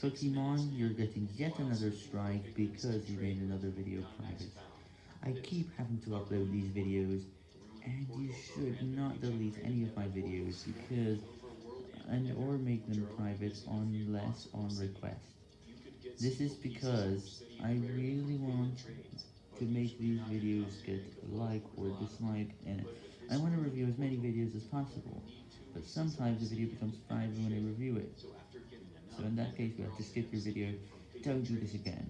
Cookiemon, you're getting yet another strike because you made another video private. I keep having to upload these videos, and you should not delete any of my videos because, and or make them private unless on request. This is because I really want to make these videos get like or dislike, and I want to review as many videos as possible, but sometimes the video becomes private when I review. So in that case, you have to skip your video. Don't do this again.